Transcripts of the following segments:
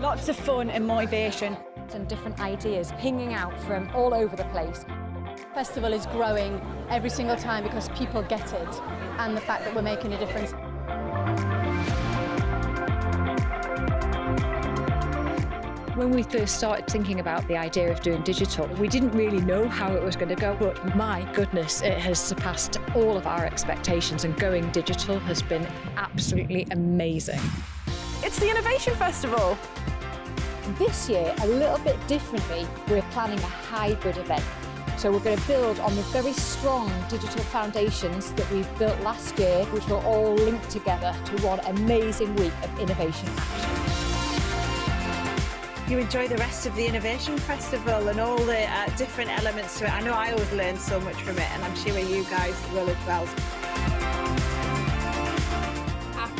Lots of fun and motivation. and different ideas pinging out from all over the place. Festival is growing every single time because people get it and the fact that we're making a difference. When we first started thinking about the idea of doing digital, we didn't really know how it was going to go, but my goodness, it has surpassed all of our expectations and going digital has been absolutely amazing. It's the Innovation Festival. This year, a little bit differently, we're planning a hybrid event. So we're going to build on the very strong digital foundations that we've built last year, which will all link together to one amazing week of innovation action. you enjoy the rest of the Innovation Festival and all the uh, different elements to it. I know I always learn so much from it and I'm sure you guys will as well.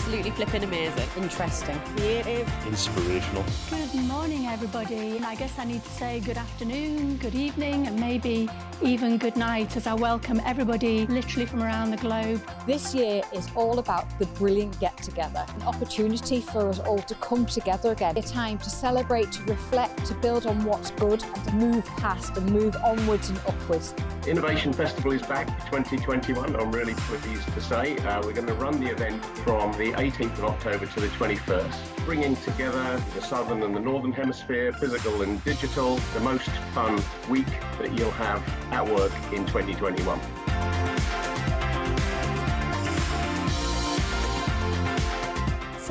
Absolutely flipping amazing. Interesting. Creative. inspirational. Good morning, everybody. I guess I need to say good afternoon, good evening, and maybe even good night as I welcome everybody literally from around the globe. This year is all about the brilliant get together, an opportunity for us all to come together again, a time to celebrate, to reflect, to build on what's good, and to move past and move onwards and upwards. Innovation Festival is back 2021. I'm really pleased to say uh, we're going to run the event from the 18th of October to the 21st, bringing together the southern and the northern hemisphere, physical and digital, the most fun week that you'll have at work in 2021.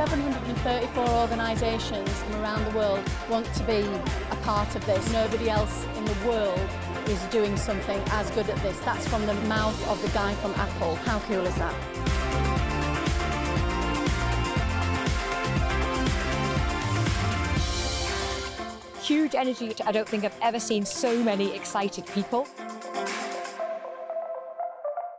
Seven hundred and thirty-four organisations from around the world want to be a part of this. Nobody else in the world is doing something as good at this. That's from the mouth of the guy from Apple. How cool is that? Huge energy. I don't think I've ever seen so many excited people.